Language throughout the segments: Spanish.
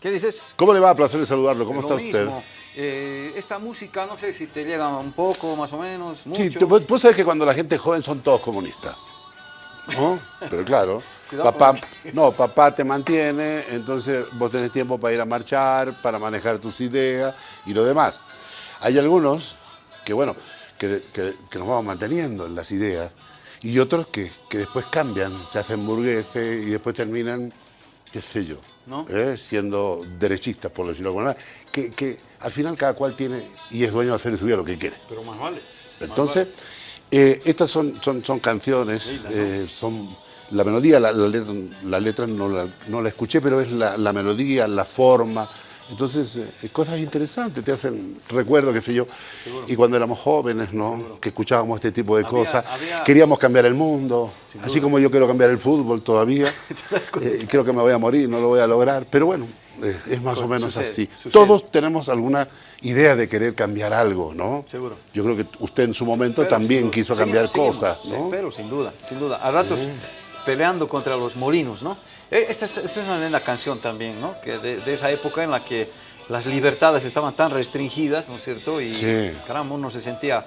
¿Qué dices? ¿Cómo le va? Placer de saludarlo. ¿Cómo Lo está usted? Eh, esta música, no sé si te llega un poco, más o menos, mucho. Sí, vos vos sabés que cuando la gente es joven son todos comunistas. ¿No? Pero claro, Cuidado papá, no, papá te mantiene, entonces vos tenés tiempo para ir a marchar, para manejar tus ideas y lo demás. Hay algunos que, bueno, que, que- que nos vamos manteniendo en las ideas y otros que, que después cambian, se hacen burgueses y después terminan, qué sé yo, ¿No? ¿eh? siendo derechistas, por decirlo de alguna manera, que, que al final cada cual tiene y es dueño de hacer en su vida lo que quiere. Pero más vale. Entonces, eh, estas son, son, son canciones, eh, son la melodía, la, la letra, la letra no, la, no la escuché, pero es la, la melodía, la forma. Entonces, eh, cosas interesantes, te hacen recuerdo, qué sé yo. Y cuando éramos jóvenes, ¿no? Que escuchábamos este tipo de Había- cosas, había- queríamos cambiar el mundo. Así como yo quiero cambiar el fútbol todavía. eh, creo que me voy a morir, no lo voy a lograr. Pero bueno, eh, es más o menos Sucede, así. sucede. Todos tenemos alguna idea de querer cambiar algo, ¿no? Seguro. Yo creo que usted en su momento Pero también quiso cambiar seguimos, cosas, sí, ¿no? pero sin duda, sin duda. A ratos peleando contra los molinos, ¿no? Eh, Esta es, esta es una linda canción también, ¿no? Que de, de esa época en la que las libertades estaban tan restringidas, ¿no es cierto? Y Sí. caramba, uno se sentía,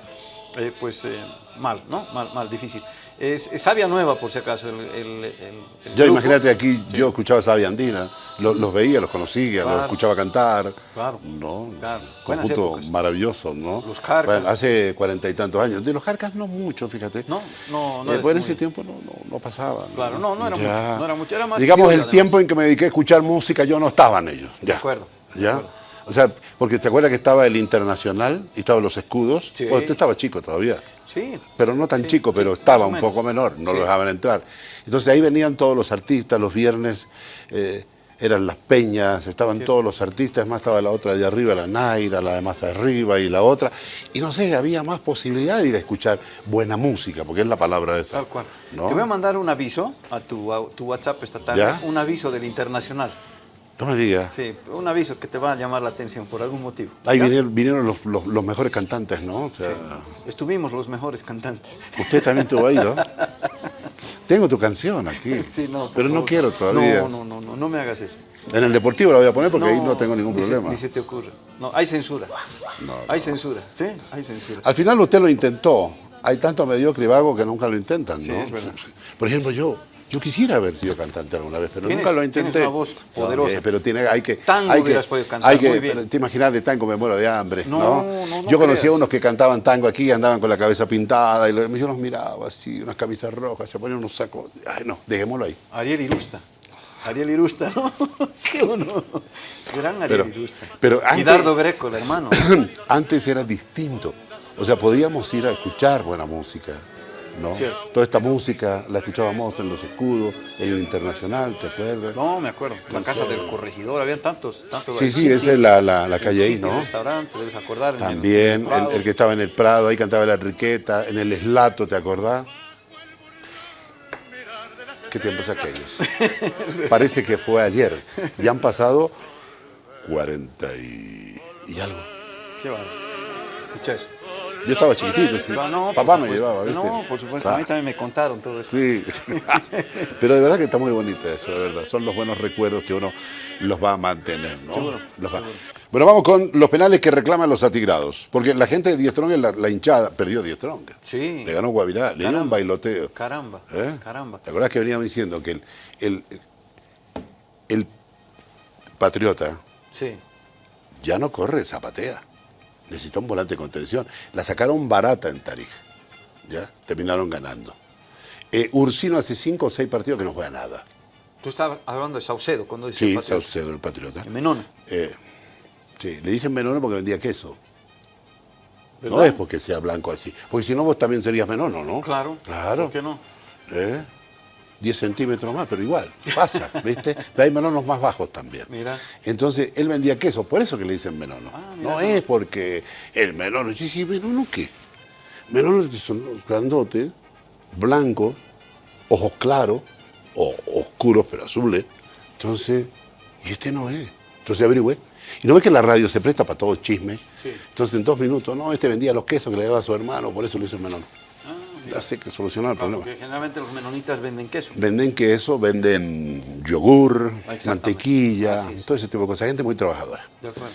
eh, pues, eh, mal, ¿no? Mal, mal, difícil. Es, es Sabia Nueva, por si acaso, el, el, el- Ya imagínate aquí, yo escuchaba Sabia Andina, lo- los veía, los conocía, Claro. los escuchaba cantar. Claro. ¿no? Claro. Conjunto maravilloso, ¿no? Los Jarcas. Bueno, hace cuarenta y tantos años. De los Jarcas no mucho, fíjate. No, no, no Eh, pues en muy- ese tiempo no, no, no pasaba. Claro, no, no era Ya. mucho, no era mucho, era más Digamos, el tiempo en que me dediqué a escuchar música, yo no estaba en ellos. Ya. De acuerdo, de ¿Ya? acuerdo. O sea, porque te acuerdas que estaba el Internacional y estaban los escudos. Sí. Bueno, usted estaba chico todavía. Sí, pero no tan Sí, chico, pero estaba un poco menor, no lo dejaban entrar. Entonces ahí venían todos los artistas, los viernes eh, eran las peñas, estaban todos los artistas, más estaba la otra de arriba, la Naira, la de más arriba y la otra. Y no sé, había más posibilidad de ir a escuchar buena música, porque es la palabra esa. Tal cual. ¿no? Te voy a mandar un aviso a tu, a tu WhatsApp esta tarde, ¿Ya? un aviso del internacional. No me digas. Sí, un aviso que te va a llamar la atención por algún motivo. Ahí vinieron, vinieron los, los- los mejores cantantes, ¿no? O sea, Estuvimos los mejores cantantes. Usted también estuvo ahí, ¿no? Tengo tu canción aquí, Sí, no, pero no quiero todavía. No, no, no, no, no me hagas eso. En el deportivo la voy a poner porque ahí no tengo ningún ni se- problema. ni se te ocurre. No, hay censura. No, Hay censura, ¿sí? Hay censura. Al final usted lo intentó. Hay tanto mediocre y vago que nunca lo intentan, ¿no? Sí, es verdad. Por ejemplo, yo, yo quisiera haber sido cantante alguna vez, pero Tienes- nunca lo tienes intenté. una voz poderosa. eh, pero tiene, hay que, Tango hay que, hubieras podido cantar hay que, muy bien. te imaginas de tango me muero de hambre, No, ¿no? no, no yo conocía creas. unos que cantaban tango aquí y andaban con la cabeza pintada y yo los miraba así, unas camisas rojas, se ponían unos sacos. Ay, no, dejémoslo ahí. Ariel Irusta. Ariel Irusta, ¿no? ¿Sí o no? Gran Ariel Pero- Irusta. pero y Dardo Greco, el hermano. Antes era distinto. O sea, podíamos ir a escuchar buena música, ¿no? Cierto. Toda esta música la escuchábamos en Los Escudos, en el Internacional, ¿te acuerdas? No, me acuerdo. La casa del corregidor, habían tantos, tantos. Sí, sí, esa es la, la- la calle ahí, ¿no? restaurante, debes acordar. También, el Prado. el, el que estaba en el Prado, ahí cantaba la Enriqueta, en el Eslato, ¿te acordás? ¿Qué tiempos aquellos? Parece que fue ayer. Y han pasado 40 y, y algo. Qué bárbaro. Escucha eso. Yo estaba chiquitito, sí. No, no, por Papá me llevaba, ¿viste? No, por supuesto. Ah. A mí también me contaron todo eso. Sí, pero de verdad que está muy bonito eso, de verdad. Son los buenos recuerdos que uno los va a mantener, ¿no? Seguro, Los va- Bueno, vamos con los penales que reclaman los atigrados. Porque la gente de Diez Strong, la, la hinchada, perdió Diez Strong. Sí. Le ganó Guavirá, le dio un bailoteo. Caramba, ¿Eh? caramba. ¿Te acordás que veníamos diciendo que el, el, el patriota Sí. ya no corre, zapatea. Necesita un volante de contención. La sacaron barata en Tarija. ¿Ya? Terminaron ganando. Eh, Ursino hace cinco o seis partidos que no juega nada. Tú estabas hablando de Saucedo cuando dices Sí, Patriota. Saucedo, el patriota. Menona. Eh, sí, le dicen menono porque vendía queso. No es porque sea blanco así. Porque si no, vos también serías menono, ¿no? Claro. Claro. ¿Por qué no? ¿Eh? 10 centímetros más, pero igual, pasa, ¿viste? Pero hay menonos más bajos también. Mira. Entonces, él vendía queso, por eso que le dicen menono. Ah, no tú. es porque el menono. Yo dije, ¿menono qué? Menonos son los grandotes, blancos, ojos claros, o oscuros pero azules. Entonces, y este no es. Entonces averigüé. Y no ves que la radio se presta para todo chisme. Sí. Entonces en dos minutos, no, este vendía los quesos que le daba a su hermano, por eso lo hizo el menono. Hace que solucionar el Claro, problema. porque generalmente los menonitas venden queso. Venden queso, venden yogur, mantequilla, todo ese tipo de cosas. Gente muy trabajadora. De acuerdo.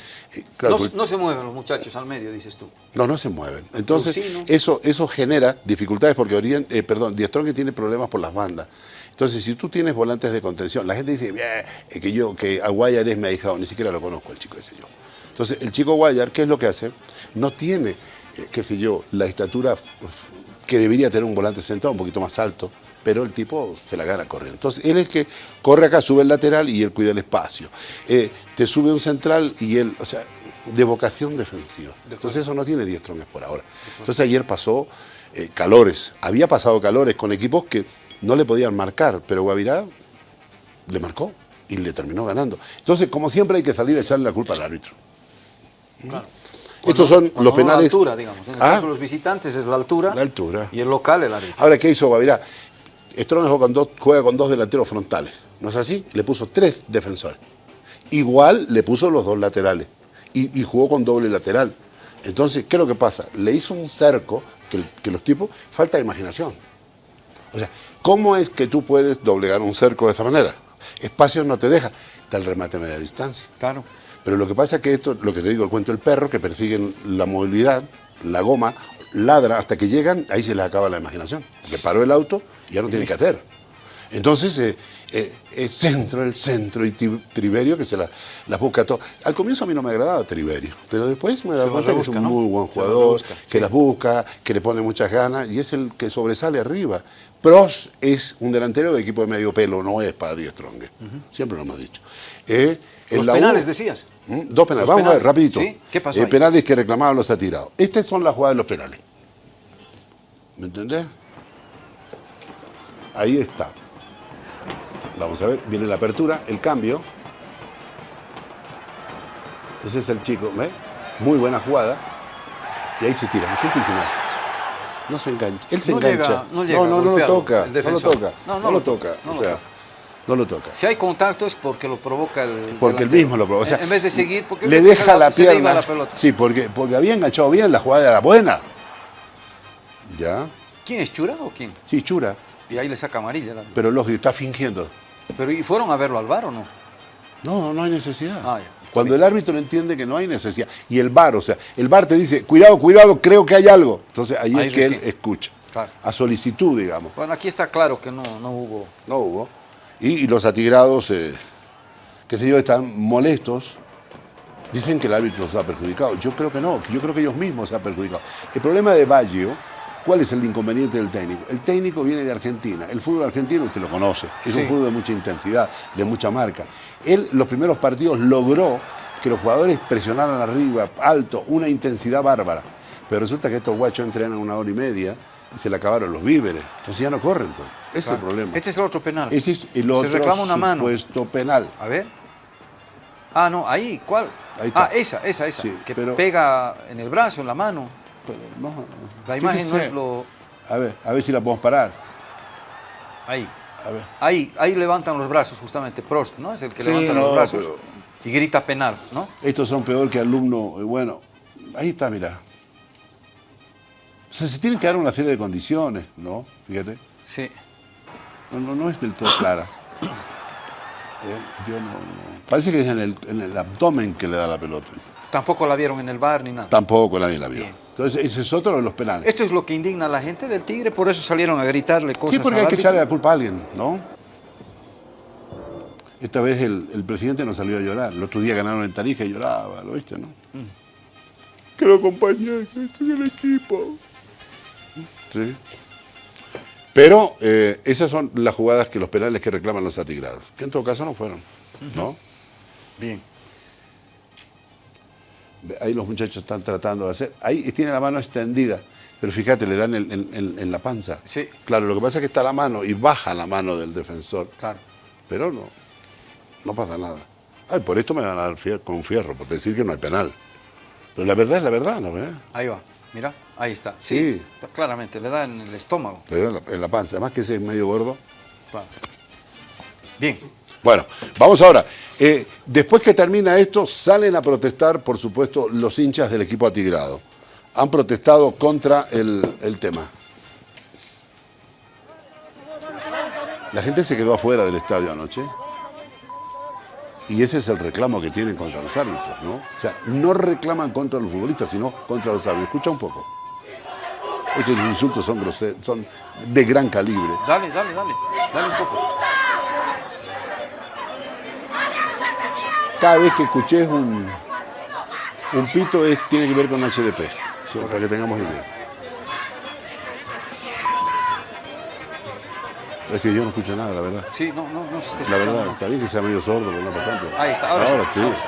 Claro, no, pues- no se mueven los muchachos al medio, dices tú. No, no se mueven. Entonces, Tocino. eso, eso genera dificultades porque Orient, eh, perdón, Strong tiene problemas por las bandas. Entonces, si tú tienes volantes de contención, la gente dice, "Bien, eh, que yo, que Aguayar es mi ahijado, ni siquiera lo conozco el chico ese yo. Entonces, el chico Guayar, ¿qué es lo que hace? No tiene, eh, qué sé yo, la estatura que debería tener un volante central, un poquito más alto, pero el tipo se la gana corriendo. Entonces, él es que corre acá, sube el lateral y él cuida el espacio. Eh, te sube un central y él, o sea, de vocación defensiva. Entonces, eso no tiene 10 tronques por ahora. Entonces, ayer pasó eh, calores. Había pasado calores con equipos que no le podían marcar, pero Guavirá le marcó y le terminó ganando. Entonces, como siempre, hay que salir a echarle la culpa al árbitro. Claro. Estos son los penales. La altura, digamos. En el Ah, caso de los visitantes es la altura. La altura. Y el local el árbitro. Ahora, ¿qué hizo Guavirá? Strong juega con, dos, delanteros frontales. ¿No es así? Le puso tres defensores. Igual le puso los dos laterales. Y, y jugó con doble lateral. Entonces, ¿qué es lo que pasa? Le hizo un cerco que, que los tipos. Falta de imaginación. O sea, ¿cómo es que tú puedes doblegar un cerco de esa manera? Espacios no te deja. Está el remate a media distancia. Claro. Pero lo que pasa es que esto, lo que te digo, el cuento del perro, que persiguen la movilidad, la goma, ladra hasta que llegan, ahí se les acaba la imaginación. Porque paró el auto y ya no tiene que hacer. Entonces, eh, eh, el centro, el centro y Triverio que se la- las busca todo. Al comienzo a mí no me agradaba Triverio, pero después me las cuenta que es un ¿no? muy buen jugador, que las busca, que le pone muchas ganas y es el que sobresale arriba. Pros es un delantero de equipo de medio pelo, no es para Die Strong. Siempre lo hemos dicho. Eh, Los la U- penales decías. ¿Mm? Dos penales. Vamos a ver, rapidito. ¿Sí? ¿Qué pasó Eh, ahí? penales que reclamaban los atirados. Estas son las jugadas de los penales. ¿Me entendés? Ahí está. Vamos a ver, viene la apertura, el cambio. Ese es el chico, ¿ves? Muy buena jugada. Y ahí se tira, es un piscinazo. No se engancha. Él se No engancha. llega- no llega no, no, no lo toca. No lo toca. No, No, lo toca. o sea, toca. No lo toca. Si hay contacto es porque lo provoca el. Porque el mismo lo provoca. O sea, en, vez de seguir, porque le deja la pierna. la pelota. Sí, porque, porque había enganchado bien, la jugada era buena. ¿Ya? ¿Quién es Chura o quién? Sí, chura. Y ahí le saca amarilla. Pero lógico, está fingiendo. Pero ¿y fueron a verlo al bar o no? No, no hay necesidad. Ah, ya. Cuando el árbitro entiende que no hay necesidad. Y el VAR, o sea, el VAR te dice, cuidado, cuidado, creo que hay algo. Entonces ahí, Ahí es que él escucha. Claro. A solicitud, digamos. Bueno, aquí está claro que no, no hubo. No hubo. Y, y los atigrados, eh, qué sé yo, están molestos. Dicen que el árbitro los ha perjudicado. Yo creo que no, yo creo que ellos mismos se han perjudicado. El problema de Baggio, ¿cuál es el inconveniente del técnico? El técnico viene de Argentina. El fútbol argentino usted lo conoce. Es Sí. un fútbol de mucha intensidad, de mucha marca. Él, los primeros partidos, logró que los jugadores presionaran arriba, alto, una intensidad bárbara. Pero resulta que estos guachos entrenan una hora y media se le acabaron los víveres. Entonces ya no corren. Pues. Ese es el problema. Este es el otro penal. Ese es el otro Se reclama una mano. penal. A ver. Ah, no, ahí, ¿cuál? Ahí está. Ah, esa, esa, esa. Sí, que pero- pega en el brazo, en la mano. Pero no, La imagen no es lo. A ver, a ver si la podemos parar. Ahí. A ver. Ahí, ahí levantan los brazos, justamente. Prost, ¿no? Es el que Sí, levanta no, los brazos pero- y grita penal, ¿no? Estos son peor que alumno. eh, Bueno, ahí está, mira. O sea, se tienen que dar una serie de condiciones, ¿no? Fíjate. Sí. No, no, no es del todo clara. Eh, yo no, no- Parece que es en el, en el abdomen que le da la pelota. Tampoco la vieron en el bar ni nada. Tampoco nadie la vio. Bien. Entonces, ese es otro de los penales. Esto es lo que indigna a la gente del Tigre, por eso salieron a gritarle cosas Sí, porque hay que echarle la culpa a alguien, ¿no? Esta vez el, el presidente no salió a llorar. El otro día ganaron en Tarija y lloraba, ¿lo viste, no? Que lo acompañé, que estoy en el equipo. Sí. Pero eh, esas son las jugadas que los penales que reclaman los atigrados, que en todo caso no fueron, ¿no? Bien. Ahí los muchachos están tratando de hacer. Ahí tiene la mano extendida, pero fíjate, le dan en, en- en- en la panza. Sí. Claro, lo que pasa es que está la mano y baja la mano del defensor. Claro. Pero no, no pasa nada. Ay, por esto me van a dar fier- con un fierro, por decir que no hay penal. Pero la verdad es la verdad, ¿no? ¿verdad? Ahí va. Mira, ahí está. Sí. Sí. está claramente, le da en el estómago. Le da en la, en la panza, además que ese es medio gordo. Claro. Bien. Bueno, vamos ahora. Eh, después que termina esto, salen a protestar, por supuesto, los hinchas del equipo atigrado. Han protestado contra el, el tema. La gente se quedó afuera del estadio anoche. Y ese es el reclamo que tienen contra los árbitros, ¿no? O sea, no reclaman contra los futbolistas, sino contra los árbitros. Escucha un poco. Estos insultos son groseros, son de gran calibre. Dale, dale, dale. Dale un poco. Cada vez que escuches un, un pito es, tiene que ver con HDP, ¿sí? para que tengamos idea. Es que yo no escucho nada, la verdad. Sí, no, no, no se está La verdad, está bien que sea medio sordo, pero no para tanto. Ahí está, ahora sí. ahora sí.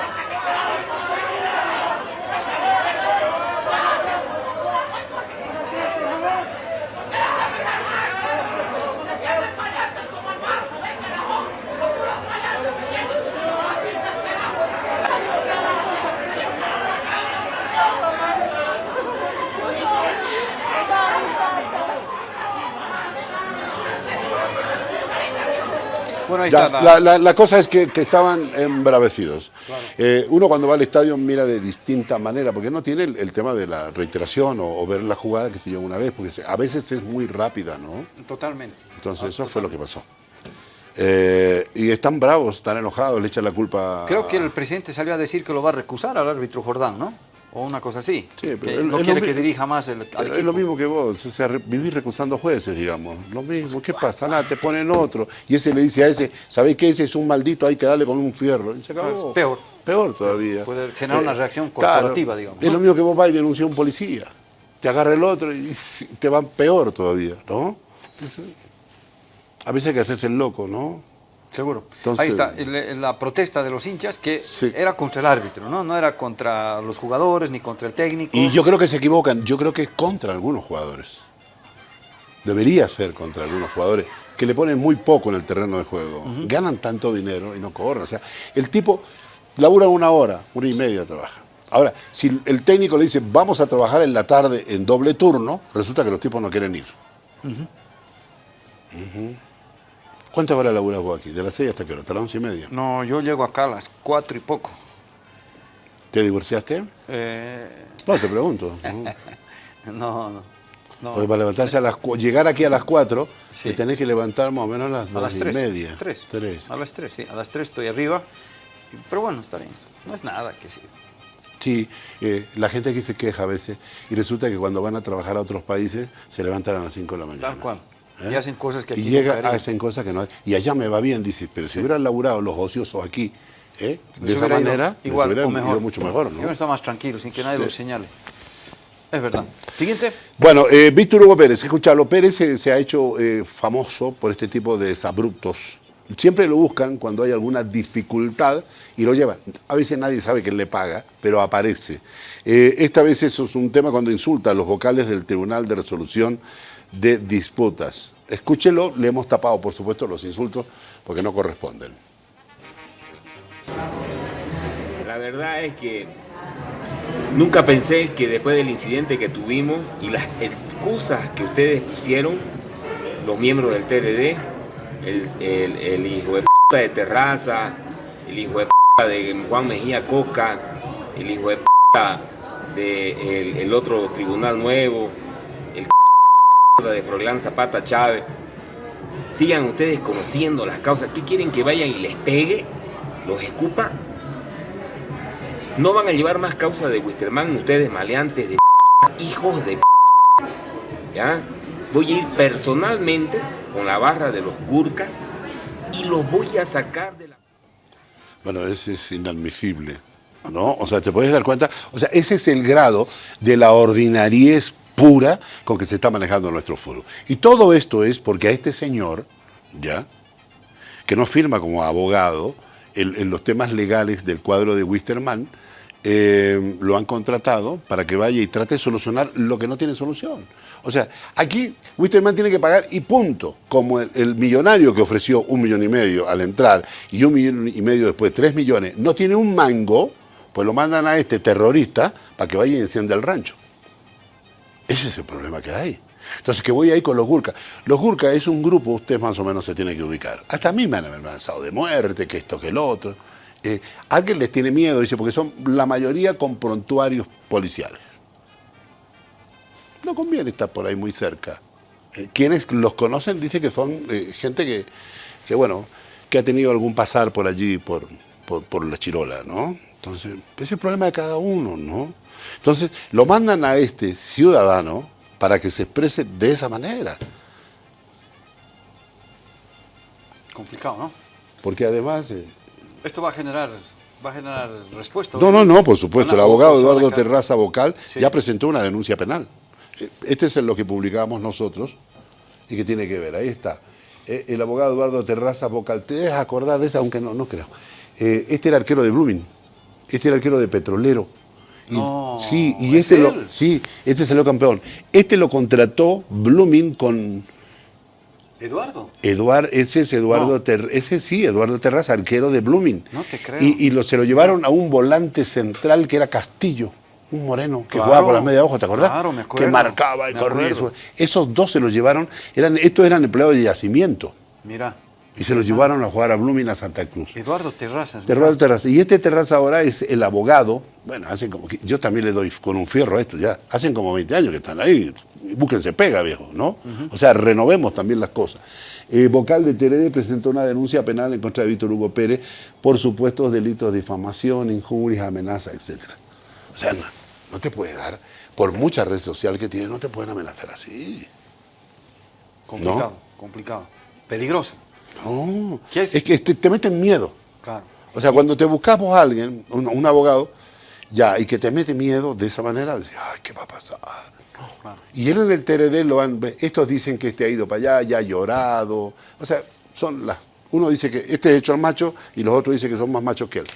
Ahí Ya, está la... la, cosa es que, que estaban embravecidos. Eh, uno cuando va al estadio mira de distinta manera, porque no tiene el, el tema de la reiteración o, o ver la jugada que se lleva una vez, porque a veces es muy rápida, ¿no? Totalmente. Entonces eso fue lo que pasó. Eh, y están bravos, están enojados, le echan la culpa. Creo que el presidente salió a decir que lo va a recusar al árbitro Jordán, ¿no? O una cosa así. Sí, pero que no quiere lo que dirija más el, al es lo mismo que vos, o sea, vivís recusando jueces, digamos. Lo mismo, ¿qué pasa? Nada, te ponen otro. Y ese le dice a ese, ¿sabéis qué? Ese es un maldito, hay que darle con un fierro. Y se acabó. Es peor. Peor todavía. Eh, Puede generar una reacción claro, corporativa, digamos, Es lo mismo que vos vas y denuncias a un policía. Te agarra el otro y te van peor todavía, ¿no? Entonces, a veces hay que hacerse el loco, ¿no? Seguro. Entonces- Ahí está, la protesta de los hinchas que Sí. era contra el árbitro, ¿no? No era contra los jugadores ni contra el técnico. Y yo creo que se equivocan. Yo creo que es contra algunos jugadores. Debería ser contra algunos jugadores que le ponen muy poco en el terreno de juego. Ganan tanto dinero y no corren. O sea, el tipo labura una hora, una y media trabaja. Ahora, si el técnico le dice vamos a trabajar en la tarde en doble turno, resulta que los tipos no quieren ir. Ujú. ¿Cuántas horas laburas vos aquí? ¿De las seis hasta qué hora? ¿Hasta las once y media? No, yo llego acá a las cuatro y poco. ¿Te divorciaste? Eh, No, te pregunto. No, no. no. Porque para levantarse a las llegar aquí a las 4, Sí. te tenés que levantar más o menos a las a 2 las y media. Tres. Tres. A las tres, sí. A las tres estoy arriba. Pero bueno, está bien. No es nada que sí. Sí, eh, la gente aquí se queja a veces y resulta que cuando van a trabajar a otros países se levantan a las 5 de la mañana. Tal cual. ¿Eh? Y hacen cosas que aquí Y llega, hacen cosas que no... Y allá me va bien, dice, pero si hubieran laburado los ociosos aquí, ¿eh? de esa ido manera, igual hubiera o mejor. ido mucho mejor, Yo ¿no? está más tranquilo, sin que nadie Sí. lo señale. Es verdad. Siguiente. Bueno, eh, Víctor Hugo Pérez, escuchalo, Pérez se, se ha hecho famoso por este tipo de desabruptos. Siempre lo buscan cuando hay alguna dificultad y lo llevan. A veces nadie sabe quién le paga, pero aparece. Eh, esta vez eso es un tema cuando insulta a los vocales del Tribunal de Resolución de Disputas. Escúchelo, le hemos tapado, por supuesto, los insultos porque no corresponden. La verdad es que nunca pensé que después del incidente que tuvimos y las excusas que ustedes pusieron, los miembros del TRD, el, el- hijo de p de Terraza, el hijo de p de Juan Mejía Coca, el hijo de p de el, otro tribunal nuevo, de Froilán Zapata Chávez, sigan ustedes conociendo las causas. ¿Qué quieren que vayan y les pegue? ¿Los escupa? No van a llevar más causa de Wisterman ustedes maleantes de p***, hijos de p***, ¿ya? Voy a ir personalmente con la barra de los gurkas y los voy a sacar de la... Bueno, ese es inadmisible, ¿no? O sea, te puedes dar cuenta, o sea, ese es el grado de la ordinariez pura con que se está manejando nuestro fútbol. Y todo esto es porque a este señor, ¿ya? Que no firma como abogado en, los temas legales del cuadro de Wisterman, eh, lo han contratado para que vaya y trate de solucionar lo que no tiene solución. O sea, aquí Wisterman tiene que pagar y punto. Como el, el millonario que ofreció un millón y medio al entrar y un millón y medio después, tres millones, no tiene un mango, pues lo mandan a este terrorista para que vaya y encienda el rancho. Ese es el problema que hay. Entonces, que voy ahí con los Gurkas. Los Gurkas es un grupo, usted más o menos se tiene que ubicar. Hasta a mí me han amenazado de muerte, que esto, que el otro. Eh, alguien les tiene miedo, dice, porque son la mayoría con prontuarios policiales. No conviene estar por ahí muy cerca. Eh, quienes los conocen dicen que son eh, gente que, que, bueno, que ha tenido algún pasar por allí, por, por, por la chirola, ¿no? Entonces, ese es el problema de cada uno, ¿no? Entonces, lo mandan a este ciudadano para que se exprese de esa manera. Complicado, ¿no? Porque además... eh, Esto va a generar, va a generar respuesta. no, no, no, por supuesto. El abogado Eduardo. Terraza Vocal Sí. ya presentó una denuncia penal. Eh, Este es lo que publicamos nosotros y que tiene que ver. Ahí está. Eh, El abogado Eduardo Terraza Vocal. ¿Te dejas acordar de esa? Aunque no, no creo. Eh, Este era arquero de Blooming. Este era arquero de Petrolero. Y- sí, y ¿es este lo, sí, este salió campeón. Este lo contrató Blooming con Eduardo. Eduardo, ese es Eduardo No. Ter- ese sí, Eduardo Terraza, arquero de Blooming. No te creo. Y, y lo, se lo llevaron a un volante central que era Castillo, un moreno que Claro, jugaba por las medias hojas, ¿te acordás? claro, me acuerdo, Que marcaba y corría. Esos dos se los llevaron, eran, estos eran empleados de yacimiento. Mira. Y se los llevaron a jugar a Blooming a Santa Cruz. Eduardo Terrazas. Eduardo Terraza. Y este Terraza ahora es el abogado. Bueno, hacen como yo también le doy con un fierro a esto ya. Hacen como 20 años que están ahí. Búsquense pega, viejo, ¿no? O sea, renovemos también las cosas. Eh, vocal de TRD presentó una denuncia penal en contra de Víctor Hugo Pérez por supuestos delitos de difamación, injurias, amenazas, etc. O sea, no, no te puede dar, por mucha red social que tiene, no te pueden amenazar así. Complicado, complicado. Peligroso. No, ¿Qué es? es que te, te meten miedo. Claro. O sea, cuando te buscamos a alguien, un, un abogado, ya, y que te mete miedo de esa manera, dices, ay, ¿qué va a pasar? claro. Y él en el TRD lo han, estos dicen que este ha ido para allá, ya ha llorado. O sea, son las. Uno dice que este es hecho al macho y los otros dicen que son más machos que él.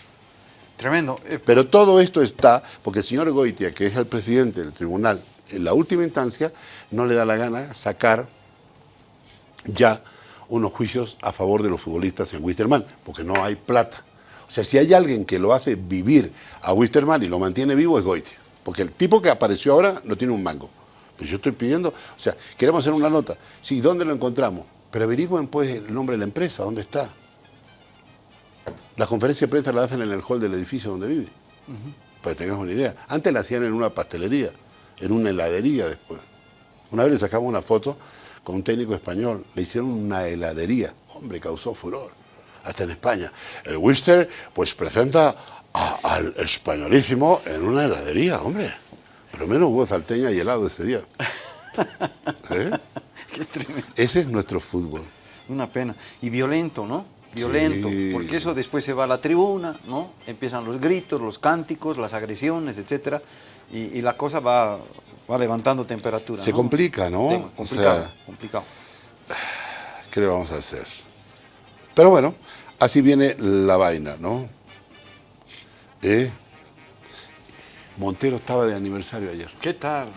Tremendo. Eh, Pero todo esto está porque el señor Goitia, que es el presidente del tribunal, en la última instancia, no le da la gana sacar ya unos juicios a favor de los futbolistas en Wisterman, porque no hay plata. O sea, si hay alguien que lo hace vivir a Wisterman y lo mantiene vivo es Goitia. Porque el tipo que apareció ahora no tiene un mango. Pues yo estoy pidiendo, o sea, queremos hacer una nota. Sí, ¿dónde lo encontramos? Pero averigüen pues el nombre de la empresa, ¿dónde está? Las conferencias de prensa las hacen en el hall del edificio donde vive. Para que tengas una idea. Antes la hacían en una pastelería, en una heladería después. Una vez le sacamos una foto con un técnico español, le hicieron una heladería. Hombre, causó furor. Hasta en España. El Wister, pues presenta a- al españolísimo en una heladería, hombre. Pero menos hubo salteña y helado ese día. ¿Eh? qué tremendo. Ese es nuestro fútbol. Una pena. Y violento, ¿no? Violento. Sí. Porque eso después se va a la tribuna, ¿no? Empiezan los gritos, los cánticos, las agresiones. Y, y la cosa va, va levantando temperatura. Se ¿no? complica, ¿no? Tema O complicado, sea- complicado. ¿Qué le vamos a hacer? Pero bueno, así viene la vaina, ¿no? ¿Eh? Montero estaba de aniversario ayer. ¿Qué tal?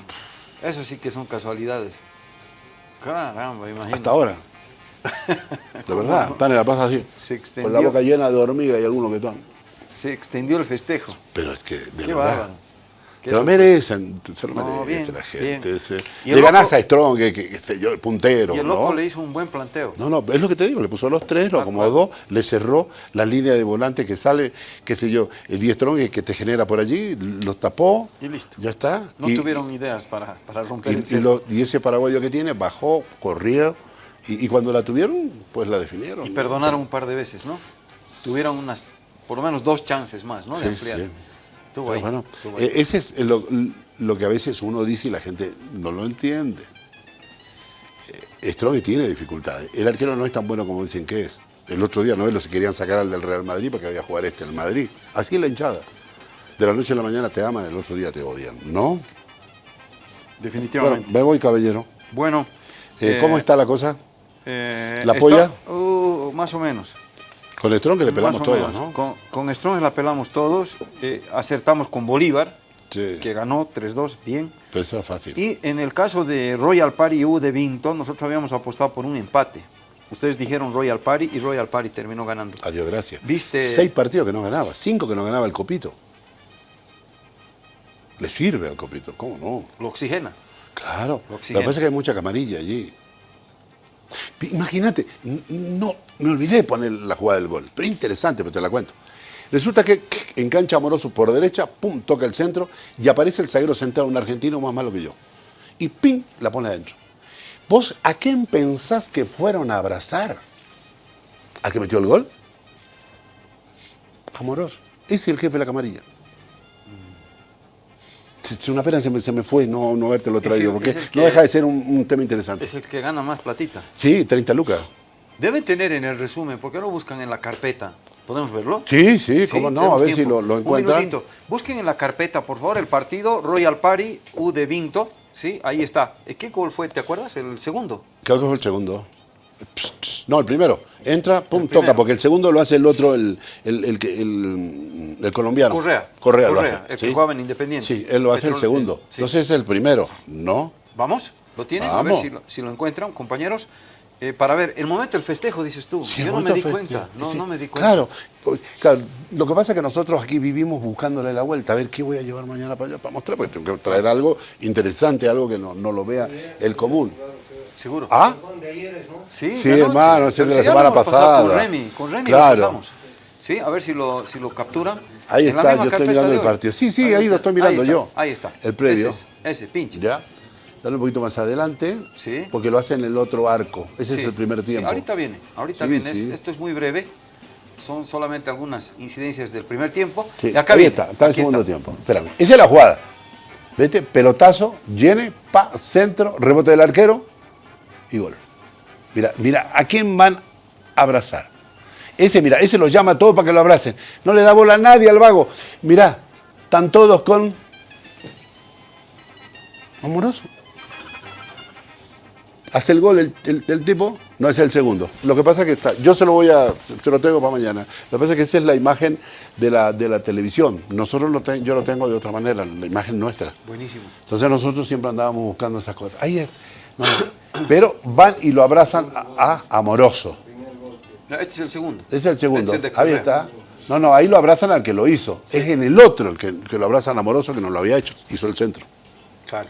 Eso sí que son casualidades. Caramba, imagínate. Hasta ahora. De verdad, están en la plaza así. Se Con extendió. la boca llena de hormiga y algunos que están. Se extendió el festejo. Pero es que, de Qué verdad. bárbaro. Se lo merecen, se lo No, merece bien, la gente. Le ganás loco- a Strong, que, que- que sé yo, el puntero, Y el loco ¿no? le hizo un buen planteo. No, no, es lo que te digo, le puso los tres, lo Ah, acomodó, le cerró la línea de volante que sale, qué sé yo, el 10 strong que te genera por allí, los tapó, Y listo. ya está. No y, tuvieron ideas para, para romper y, el y lo- y ese paraguayo que tiene bajó, corrió, y, y cuando la tuvieron, pues la definieron. Y perdonaron un par de veces, ¿no? Tuvieron unas, por lo menos dos chances más, ¿no? Sí, de ampliar. sí. Estuvo ahí, bueno, estuvo ahí. eh, ese es lo, lo que a veces uno dice y la gente no lo entiende. Eh, Strong tiene dificultades. El arquero no es tan bueno como dicen que es. El otro día no es lo se querían sacar al del Real Madrid porque había jugar este en el Madrid. Así es la hinchada. De la noche a la mañana te aman, el otro día te odian. ¿No? Bueno, Definitivamente. me voy, caballero. Bueno. Eh, eh, ¿Cómo está la cosa? eh, ¿La está- polla? Uh, más o menos. Con Strong que le pelamos todos. ¿no? Con, con Strong la pelamos todos. eh, acertamos con Bolívar, Sí, que ganó 3-2, bien. pero eso era fácil. Y en el caso de Royal Party U de Vinton, nosotros habíamos apostado por un empate. Ustedes dijeron Royal Party y Royal Party terminó ganando. Adiós, gracias. ¿Viste? Seis partidos que no ganaba, cinco que no ganaba el Copito. Le sirve al Copito, ¿cómo no? Lo oxigena. Claro. Lo que pasa es que hay mucha camarilla allí. Imagínate, no, me olvidé de poner la jugada del gol, pero interesante, pero te la cuento. Resulta que en cancha amoroso por derecha, pum, toca el centro y aparece el zaguero central, un argentino más malo que yo. Y pim, la pone adentro. ¿Vos a quién pensás que fueron a abrazar? ¿A que metió el gol? Amoroso. Ese es el jefe de la camarilla. Es una pena se me, se me fue no, no habértelo traído, el- porque no deja de ser un, un tema interesante. Es el que gana más platita. Sí, 30 lucas. Deben tener en el resumen, ¿por qué no buscan en la carpeta? ¿Podemos verlo? Sí, sí, cómo no, a ver si lo, lo Un encuentran. minutito. Busquen en la carpeta, por favor, el partido Royal Party U de Vinto. Sí, ahí está. ¿Qué gol fue? ¿Te acuerdas? El segundo. Creo que fue el segundo. No, el primero. Entra, pum, El toca, porque el segundo lo hace el otro, el, el, el, el- colombiano. Correa. Correa, lo Correa, hace. el que ¿sí? jugaba en Independiente. Sí, él lo hace el segundo. sí. Entonces es el primero, ¿no? ¿Vamos? ¿Lo tienen? A Vamos. ver si lo, si lo encuentran, compañeros. Eh, para ver, el momento del festejo, dices tú. Sí, Yo no me di cuenta. No, sí, no me di cuenta. Claro, claro, lo que pasa es que nosotros aquí vivimos buscándole la vuelta, a ver qué voy a llevar mañana para allá para mostrar, porque tengo que traer algo interesante, algo que no, no lo vea el común. Seguro. ¿Ah? Sí, Sí, hermano, Pero de la semana pasada. Con Remy, con Remy Claro. lo pasamos. Sí, a ver si lo, si lo capturan. Ahí En está, yo estoy mirando el partido. Sí, sí, ahí lo estoy mirando yo. Ahí está. El previo. Ese, es, ese pinche. ¿Ya? Dale un poquito más adelante, Sí. porque lo hace en el otro arco. Ese Sí, es el primer sí, tiempo. ahorita viene, ahorita Sí, viene. Es- sí. esto es muy breve. Son solamente algunas incidencias del primer tiempo. Sí, y acá ahí viene. está, está el aquí segundo está. tiempo. Espérame. Esa es la jugada. Vete, pelotazo, llene, pa, centro, rebote del arquero y gol. Mira, mira, ¿a quién van a abrazar? Ese, mira, ese los llama a todos para que lo abracen. No le da bola a nadie al vago. Mirá, están todos con. Amoroso. Hace el gol el, el- el tipo, no es el segundo. Lo que pasa es que está, yo se lo voy a, se lo tengo para mañana. Lo que pasa es que esa es la imagen de la, de la televisión. Nosotros lo ten- yo lo tengo de otra manera, la imagen nuestra. Buenísimo. Entonces nosotros siempre andábamos buscando esas cosas. Ahí es. No. Pero van y lo abrazan a, a Amoroso. No, Este es el segundo. Ese es el segundo. Este es el de ahí está. No, no, ahí lo abrazan al que lo hizo. Es en el otro el que, que lo abrazan a Amoroso que no lo había hecho. Hizo el centro. Claro.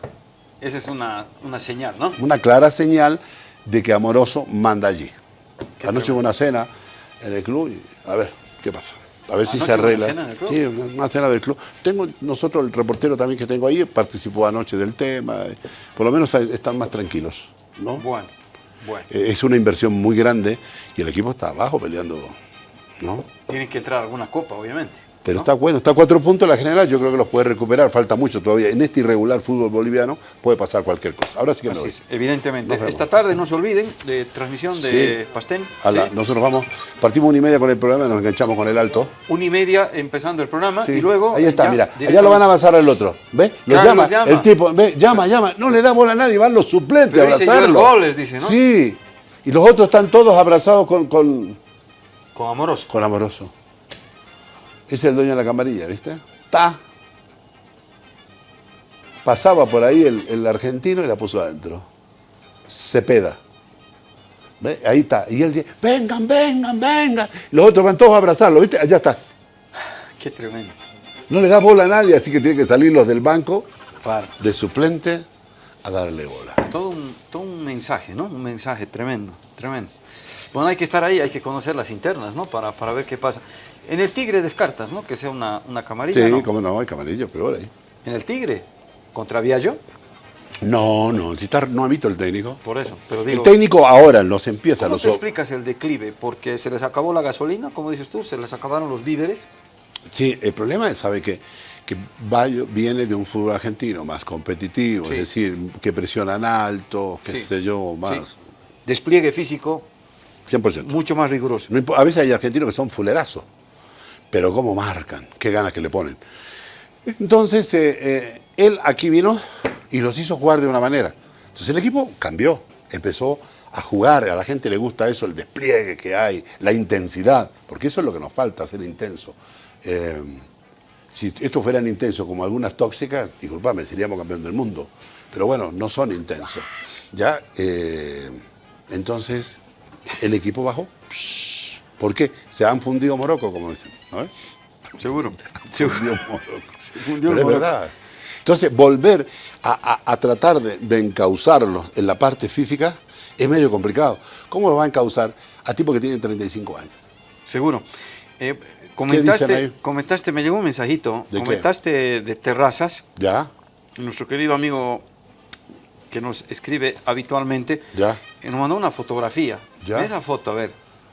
Esa es una, una señal, ¿no? Una clara señal de que Amoroso manda allí. Anoche hubo una cena en el club y a ver qué pasa. A ver si ¿Anoche se hubo una arregla. cena en el club? Sí, una, cena del club. Tengo nosotros el reportero también que tengo ahí participó anoche del tema. eh, Por lo menos están más tranquilos, ¿no? Bueno, bueno. Eh, Es una inversión muy grande y el equipo está abajo peleando, ¿no? Tiene que entrar alguna copa, obviamente. Pero está bueno, está a cuatro puntos la general, yo creo que los puede recuperar, falta mucho todavía. En este irregular fútbol boliviano puede pasar cualquier cosa. Ahora sí que me Así voy. es, evidentemente. Esta tarde no se olviden de transmisión de. Pastén. A la- ¿sí? Nosotros vamos, partimos una y media con el programa y nos enganchamos con el alto. Una y media empezando el programa Sí. y luego. Ahí está, ya mira, allá directamente- lo van a avanzar al otro. ¿Ves? Lo Claro, llama, llama. el tipo, ve, llama, llama, no le da bola a nadie, van los suplentes Pero a abrazarlo. Sí. Y los otros están todos abrazados con, con, Con amoroso. con amoroso. Ese es el dueño de la camarilla, ¿viste? Está. Pasaba por ahí el, el argentino y la puso adentro. Cepeda. ¿Ve? Ahí está. Y él dice, vengan, vengan, vengan. Los otros van todos a abrazarlo, ¿viste? Allá está. Qué tremendo. No le da bola a nadie, así que tiene que salir los del banco Claro. de suplente a darle bola. Todo un, todo un mensaje, ¿no? Un mensaje tremendo, tremendo. Bueno, hay que estar ahí, hay que conocer las internas, ¿no? Para, para ver qué pasa. En el Tigre descartas, ¿no? Que sea una, una camarilla, Sí, ¿no? cómo no, hay camarillo, peor ahí. En el Tigre, contra Viallo, No, no, si está, no ha visto el técnico. por eso. Pero digo, el técnico ahora los empieza, ¿cómo los te explicas el declive? Porque se les acabó la gasolina, como dices tú, se les acabaron los víveres. Sí, el problema es, ¿sabe que Que Bayo viene de un fútbol argentino más competitivo, Sí. es decir, que presionan alto, qué Sí. sé yo, Sí. más. Despliegue físico 100%. mucho más riguroso. A veces hay argentinos que son fulerazos, pero cómo marcan, qué ganas que le ponen. Entonces, eh, eh, él aquí vino y los hizo jugar de una manera. Entonces el equipo cambió, empezó a jugar, a la gente le gusta eso, el despliegue que hay, la intensidad, porque eso es lo que nos falta, ser intenso. Eh, si esto fueran intensos como algunas tóxicas, disculpame, seríamos campeón del mundo. Pero bueno, no son intensos. Ya, entonces, el equipo bajó. ¿Por qué? Se han fundido Morocco, como dicen. Seguro. Fundió Morocco. fundió Pero es verdad. Entonces, volver a, a- a tratar de, de encauzarlos en la parte física es medio complicado. ¿Cómo lo va a encauzar a tipo que tiene 35 años? Seguro. Eh, comentaste, comentaste, me llegó un mensajito, ¿De qué? comentaste de terrazas, ¿Ya? nuestro querido amigo que nos escribe habitualmente, Ya. y nos mandó una fotografía. Ya. Esa foto, a ver.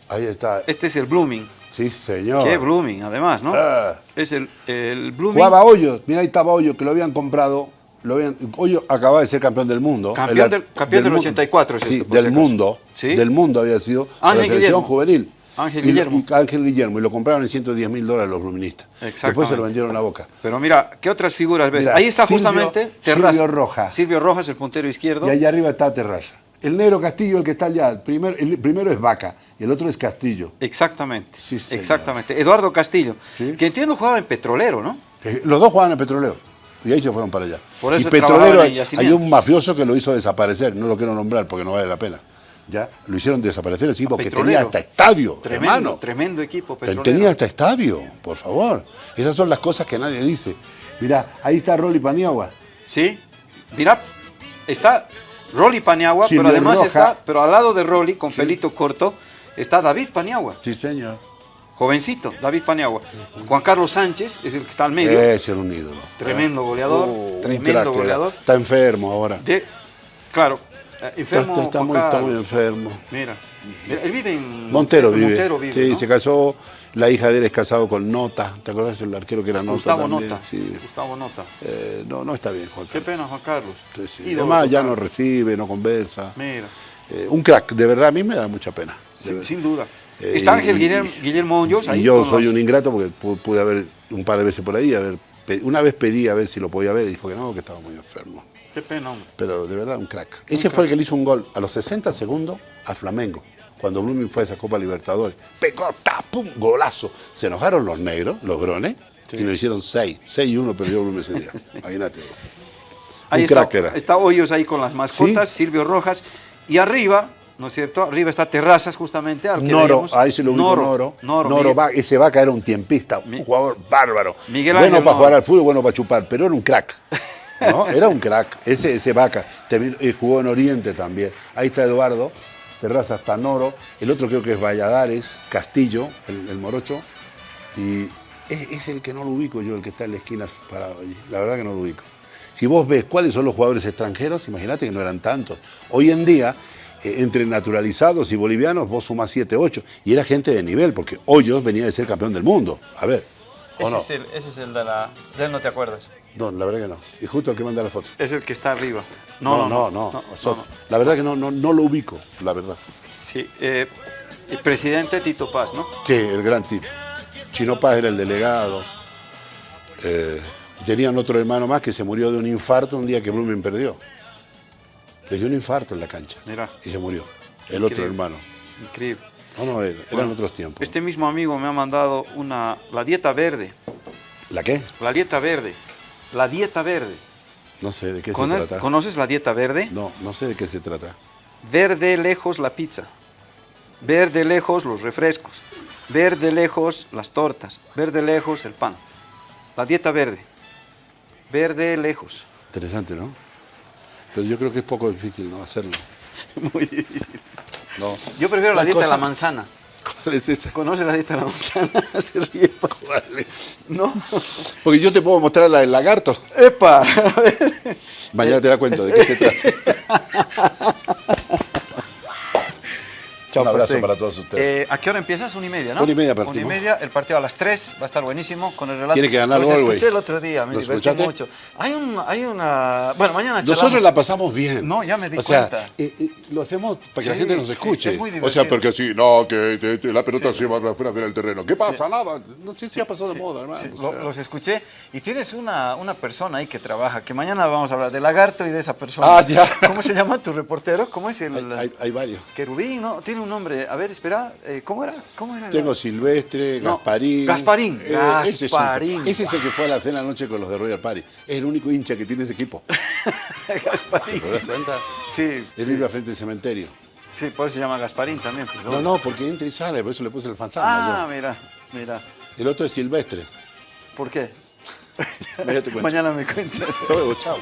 Ahí está. Este es el Blooming. Sí, señor. Qué Blooming, además, ¿no? Ah. Es el, el Blooming. Jugaba Hoyos, mira ahí estaba Hoyos, que lo habían comprado. Lo habían, Hoyos acababa de ser campeón del mundo. Campeón El- del- campeón del mu- 84 es Sí, esto, del acaso. mundo. Sí. Del mundo había sido. Ángel la selección Guillermo. juvenil. Ángel Guillermo. Y, Ángel Guillermo. Y lo compraron en 110 mil dólares los bluministas. Después se lo vendieron a Boca. Pero mira, ¿qué otras figuras ves? Mira, Ahí está Silvio- justamente Silvio Terraza. Rojas. Silvio Rojas, el puntero izquierdo. Y allá arriba está Terraza. El negro Castillo, el que está allá. El, primer- el primero es Vaca y el otro es Castillo. Exactamente. Sí. Exactamente. Eduardo Castillo, Sí. que entiendo jugaba en Petrolero, ¿no? Eh, Los dos jugaban en Petrolero. Y ahí se fueron para allá. Por eso y Petrolero, hay, un mafioso que lo hizo desaparecer. No lo quiero nombrar porque no vale la pena. ¿Ya? Lo hicieron desaparecer así porque Petrolero. tenía hasta estadio, Tremendo, hermano. tremendo equipo petrolero. tenía hasta estadio, por favor. Esas son las cosas que nadie dice. Mirá, ahí está Rolly Paniagua. Sí. Mira, está Rolly Paniagua, Silvio pero además Roja. está, pero al lado de Rolly, con pelito corto, está David Paniagua, Sí, señor. jovencito, David Paniagua. Juan Carlos Sánchez es el que está al medio. Ese era un ídolo. Tremendo goleador, un tremendo era. goleador. Está enfermo ahora. De, claro, enfermo está- muy, está muy Carlos. enfermo. Mira, mira, él vive en Montero vive. Montero vive, sí, ¿no? se casó. La hija de él es casado con Nota. ¿Te acuerdas del arquero que era Nota? Gustavo también? Nota. Sí. Gustavo Nota. Eh, no, no está bien, Juan Qué Carlos. pena, Juan Carlos. Sí, sí. Ídolo Además, ya no recibe, no conversa. Mira, Eh, un crack, de verdad, a mí me da mucha pena. sin, sin duda. Eh, Está y- Ángel Guillermo, Guillermo Y ahí yo soy los- un ingrato porque pu- pude haber un par de veces por ahí, haber, pe- una vez pedí a ver si lo podía ver y dijo que no, que estaba muy enfermo. Qué pena, hombre. Pero de verdad, un crack. Ese fue el que le hizo un gol a los 60 segundos a Flamengo, cuando Blooming fue a esa Copa Libertadores. Pegó, ta, pum, golazo. Se enojaron los negros, los grones, y nos hicieron 6. 6 y 1 perdió Blooming ese día. Imagínate. Ahí un está, crack era. está Hoyos ahí con las mascotas, Silvio Rojas. Y arriba, ¿no es cierto? Arriba está Terrazas, justamente. al que Noro, veíamos. ahí se lo ubico Noro. Noro. Noro, Miguel- va- ese vaca era un tiempista, un Mi- jugador bárbaro. Miguel bueno Ángel para Noro. jugar al fútbol, bueno para chupar, pero era un crack. ¿no? Era un crack, ese, ese vaca. Terminó- eh, jugó en Oriente también. Ahí está Eduardo, Terraza está Noro, el otro creo que es Valladares, Castillo, el, el morocho. Y es, es el que no lo ubico yo, el que está en la esquina parado allí. La verdad que no lo ubico. Si vos ves cuáles son los jugadores extranjeros, imagínate que no eran tantos. Hoy en día, eh, entre naturalizados y bolivianos, vos sumás 7, 8. Y era gente de nivel, porque Hoyos venía de ser campeón del mundo. A ver, ¿o Ese, no? es el, ese es el de la... De él no te acuerdas. No, la verdad que no. Y justo el que manda la foto. Es el que está arriba. No, no, no. La verdad que no, no, no lo ubico, la verdad. Sí, eh, el presidente Tito Paz, ¿no? Sí, el gran tipo. Chino Paz era el delegado. Eh, tenían otro hermano más que se murió de un infarto un día que Blumen perdió. Le dio un infarto en la cancha. Mira. Y se murió. El otro hermano. Increíble. No, no, eran Bueno, otros tiempos. Este mismo amigo me ha mandado una, la dieta verde. ¿La qué? La dieta verde. La dieta verde. No sé de qué ¿Cono- se trata. ¿Conoces la dieta verde? No, no sé de qué se trata. Ver de lejos la pizza. Ver de lejos los refrescos. Ver de lejos las tortas. Ver de lejos el pan. La dieta verde. Ver de lejos. Interesante, ¿no? Pero yo creo que es poco difícil no hacerlo. Muy difícil. No. Yo prefiero la dieta de la manzana. ¿Cuál es esa? ¿Conoces la dieta de la manzana? Se ríe. Vale. ¿No? Porque yo te puedo mostrar la del lagarto. ¡Epa! A ver. Mañana te la cuento de qué se trata. Un abrazo para todos ustedes. Eh, ¿A qué hora empiezas? Una y media, ¿no? Una y media Una y partimos. media, el partido a las tres, va a estar buenísimo con el relato. Tiene que ganar Los Galway. escuché el otro día, me ¿Lo divertí escuchaste? mucho. Hay, un, hay una... Bueno, mañana charlamos. Nosotros la pasamos bien. No, ya me di o sea, cuenta. eh, eh, lo hacemos para que la gente nos sí, escuche. es muy o sea, divertido. porque sí, no, que te- te- la pelota se va fuera del terreno. ¿Qué pasa? Nada. No sé si ha pasado de moda, hermano. O sea. los escuché y tienes una, una persona ahí que trabaja, que mañana vamos a hablar de Lagarto y de esa persona. Ah, ya. ¿Cómo se llama tu reportero? ¿Cómo es el...? hay, hay- hay varios. Querubín, ¿no? Tiene un nombre. A ver, espera, eh, ¿cómo era? ¿Cómo era? Tengo Silvestre, No, Gasparín. Gasparín, ese es un- Gasparín. Ese es el que fue a la cena anoche con los de Royal Party. Es el único hincha que tiene ese equipo. Gasparín. ¿Te das cuenta? Sí, Él vive al frente del cementerio. sí, por eso se llama Gasparín también. No, no, porque entra y sale, por eso le puse el fantasma. Ah, mira, mira. yo. El otro es Silvestre. ¿Por qué? Mañana te cuento. Mañana me cuentas. Luego, chao.